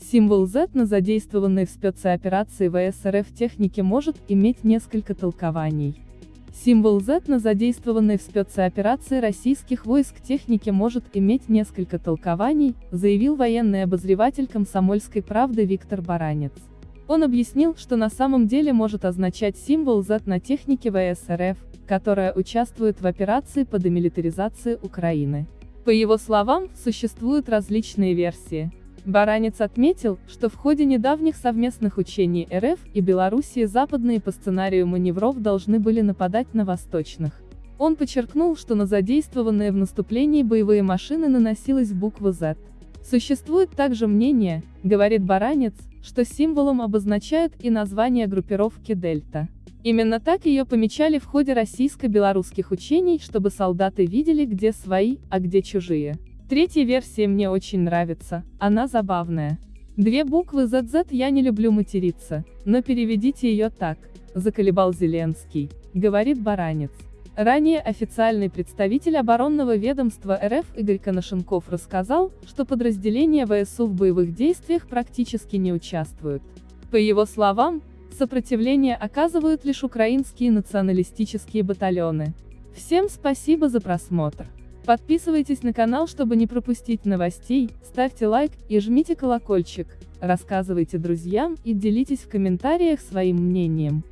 Символ Z на задействованной в спецоперации ВС РФ технике может иметь несколько толкований. Символ Z на задействованной в спецоперации российских войск технике может иметь несколько толкований, заявил военный обозреватель комсомольской правды Виктор Баранец. Он объяснил, что на самом деле может означать символ Z на технике ВС РФ, которая участвует в операции по демилитаризации Украины. По его словам, существуют различные версии. Баранец отметил, что в ходе недавних совместных учений РФ и Белоруссии западные по сценарию маневров должны были нападать на восточных. Он подчеркнул, что на задействованные в наступлении боевые машины наносилась буква Z. Существует также мнение, говорит Баранец, что символом обозначают и название группировки Дельта. Именно так ее помечали в ходе российско-белорусских учений, чтобы солдаты видели, где свои, а где чужие. Третья версия мне очень нравится, она забавная. Две буквы ZZ я не люблю материться, но переведите ее так, заколебал Зеленский, говорит Баранец. Ранее официальный представитель оборонного ведомства РФ Игорь Коношенков рассказал, что подразделения ВСУ в боевых действиях практически не участвуют. По его словам, сопротивление оказывают лишь украинские националистические батальоны. Всем спасибо за просмотр. Подписывайтесь на канал, чтобы не пропустить новостей, ставьте лайк и жмите колокольчик, рассказывайте друзьям и делитесь в комментариях своим мнением.